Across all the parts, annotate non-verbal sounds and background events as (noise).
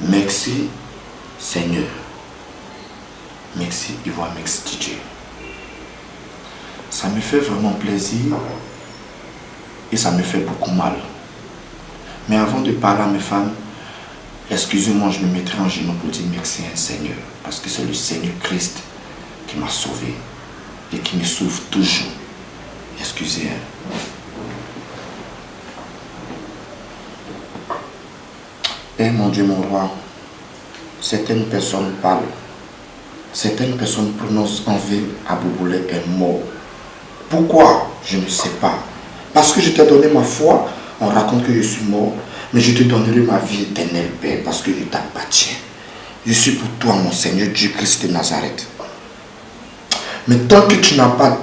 Merci Seigneur. Merci Ivoire Mix DJ. Ça me fait vraiment plaisir et ça me fait beaucoup mal. Mais avant de parler à mes fans, excusez-moi, je me mettrai en genoux pour dire merci à un Seigneur. Parce que c'est le Seigneur Christ qui m'a sauvé et qui me sauve toujours. Excusez. moi Eh mon Dieu, mon roi, certaines personnes parlent. Certaines personnes prononcent en ville Abouboulé est mort. Pourquoi? Je ne sais pas. Parce que je t'ai donné ma foi, on raconte que je suis mort, mais je te donnerai ma vie éternelle, Père, parce que je t'appartiens. Je suis pour toi, mon Seigneur Dieu Christ de Nazareth. Mais tant que tu n'as pas,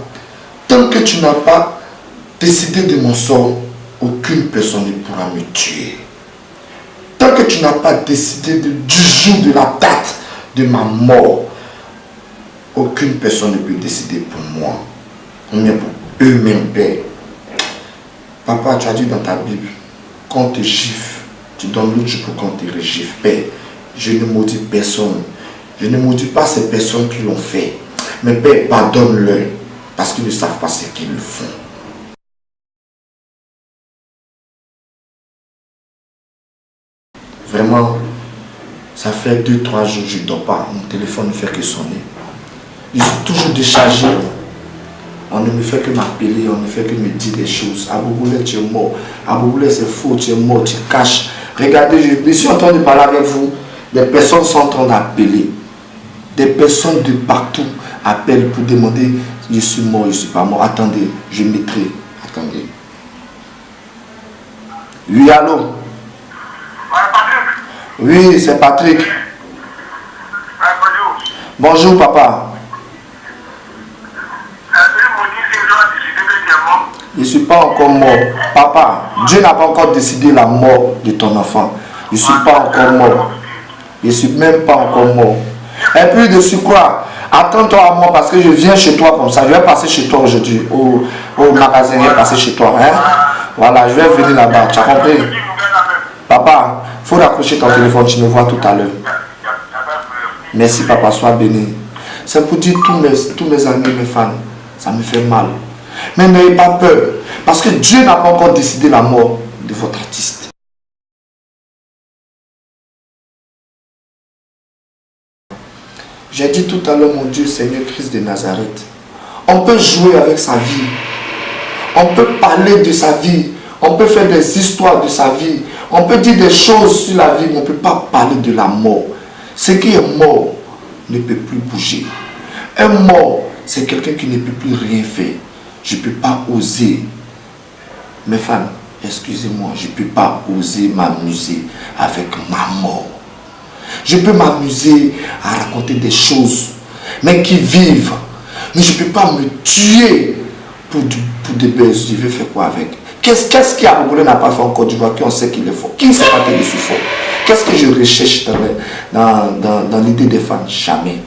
tant que tu n'as pas décidé de mon sort, aucune personne ne pourra me tuer. Tant que tu n'as pas décidé du jour de la date de ma mort, aucune personne ne peut décider pour moi. Mais pour eux-mêmes, Père. Papa, tu as dit dans ta Bible, quand te gifle, tu donnes l'autre pour qu'on te régifle. Père, je ne maudis personne. Je ne maudis pas ces personnes qui l'ont fait. Mais Père, pardonne-leur parce qu'ils ne savent pas ce qu'ils font. Vraiment, ça fait 2-3 jours que je ne dors pas. Mon téléphone ne fait que sonner. Je suis toujours déchargé. On ne me fait que m'appeler, on ne fait que me dire des choses. Abouboulé, tu es mort. Abouboulé, c'est faux, tu es mort, tu caches. Regardez, je, suis en train de parler avec vous. Des personnes sont en train d'appeler. Des personnes de partout appellent pour demander je suis mort, je ne suis pas mort. Attendez, je mettrai. Attendez. Oui, allô? Oui, c'est Patrick. Bonjour, papa. Je ne suis pas encore mort. Papa, Dieu n'a pas encore décidé la mort de ton enfant. Je ne suis pas encore mort. Je ne suis même pas encore mort. Et puis de surcroît, attends-toi à moi parce que je viens chez toi comme ça. Je vais passer chez toi aujourd'hui. Au, au magasin, je vais passer chez toi. Hein? Voilà, je vais venir là-bas. Tu as compris? Papa, il faut raccrocher ton téléphone. Tu me vois tout à l'heure. Merci, papa. Sois béni. C'est pour dire tous mes, tous mes amis, mes fans. Ça me fait mal. Mais n'ayez pas peur. Parce que Dieu n'a pas encore décidé la mort de votre artiste. J'ai dit tout à l'heure, mon Dieu, Seigneur Christ de Nazareth. On peut jouer avec sa vie. On peut parler de sa vie. On peut faire des histoires de sa vie. On peut dire des choses sur la vie, mais on ne peut pas parler de la mort. Ce qui est mort ne peut plus bouger. Un mort, c'est quelqu'un qui ne peut plus rien faire je ne peux pas oser. Mes femmes, excusez-moi, je ne peux pas oser m'amuser avec ma mort. Je peux m'amuser à raconter des choses, mais qui vivent. Mais je ne peux pas me tuer pour, pour des buzz. Je vais faire quoi avec? Qu'est-ce qu'est-ce qu'Aboulé n'a pas fait en Côte d'Ivoire qu'on sait qu'il est fort? Qui ne sait pas qu'il est fort? Qu'est-ce que je recherche dans, dans, dans l'idée des femmes? Jamais.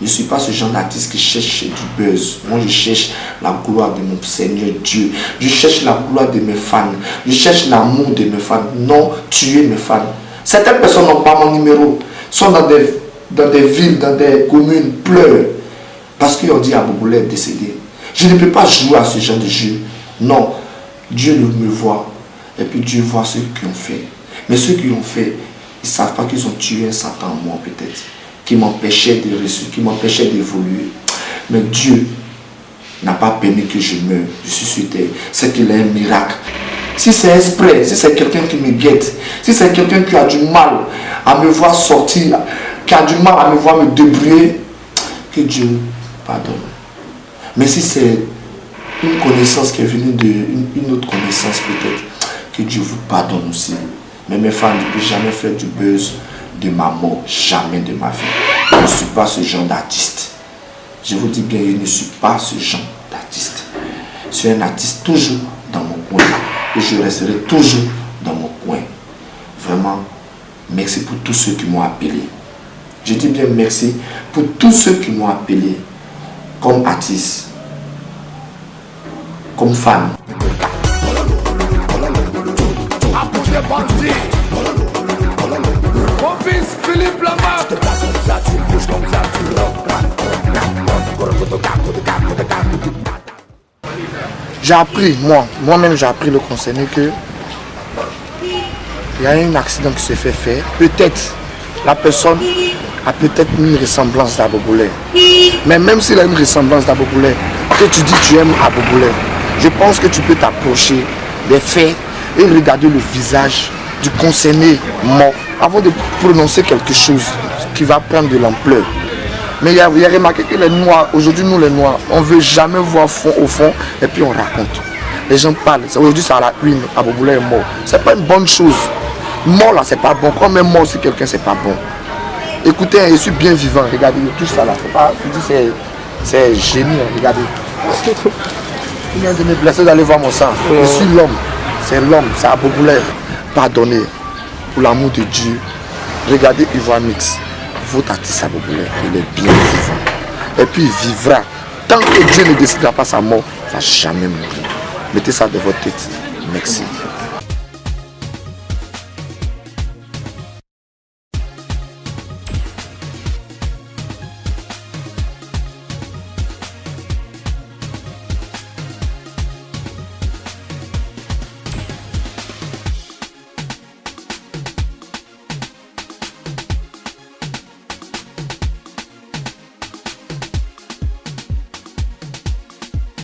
Je ne suis pas ce genre d'artiste qui cherche du buzz. Moi, je cherche la gloire de mon Seigneur Dieu. Je cherche la gloire de mes fans. Je cherche l'amour de mes fans. Non tuer mes fans. Certaines personnes n'ont pas mon numéro. Sont dans des, dans des villes, dans des communes, pleurent. Parce qu'ils ont dit à Boboulé est décédé. Je ne peux pas jouer à ce genre de jeu. Non. Dieu me voit. Et puis Dieu voit ceux qui ont fait. Mais ceux qui ont fait, ils ne savent pas qu'ils ont tué un Satan moi peut-être qui m'empêchait de qui m'empêchait d'évoluer. Mais Dieu n'a pas permis que je meure. Je suis sur. C'est qu'il est un miracle. Si c'est exprès, si c'est quelqu'un qui me guette, si c'est quelqu'un qui a du mal à me voir sortir, qui a du mal à me voir me débrouiller, que Dieu pardonne. Mais si c'est une connaissance qui est venue d'une une autre connaissance peut-être, que Dieu vous pardonne aussi. Mais mes femmes ne peuvent jamais faire du buzz de ma mort, jamais de ma vie. Je ne suis pas ce genre d'artiste. Je vous dis bien, je ne suis pas ce genre d'artiste. Je suis un artiste toujours dans mon coin. Et je resterai toujours dans mon coin. Vraiment, merci pour tous ceux qui m'ont appelé. Je dis bien merci pour tous ceux qui m'ont appelé comme artiste, comme fan. J'ai appris, moi, moi-même j'ai appris le concerné que il y a un accident qui se fait faire. Peut-être la personne a peut-être une ressemblance d'Aboboulé. Mais même s'il a une ressemblance d'Aboboulé, que tu dis tu aimes Aboboulé, je pense que tu peux t'approcher des faits et regarder le visage du concerné mort avant de prononcer quelque chose qui va prendre de l'ampleur. Mais il y, a, remarqué que les Noirs, aujourd'hui nous les Noirs, on ne veut jamais voir fond, au fond et puis on raconte. Les gens parlent, aujourd'hui ça a la une, Aboboulé est mort. C'est pas une bonne chose. Mort là, c'est pas bon. Quand même mort si quelqu'un, c'est pas bon. Écoutez, je suis bien vivant, regardez, tout ça là. Pas, c'est génie, hein, regardez. (laughs) Il vient de me blesser d'aller voir mon sang. Je suis l'homme. C'est l'homme, c'est Aboboulé. Pardonnez l'amour de Dieu. Regardez Ivoire Mix. Votre artiste Aboboulé, il est bien vivant. Et puis il vivra. Tant que Dieu ne décidera pas sa mort, il ne va jamais mourir. Mettez ça de votre tête. Merci.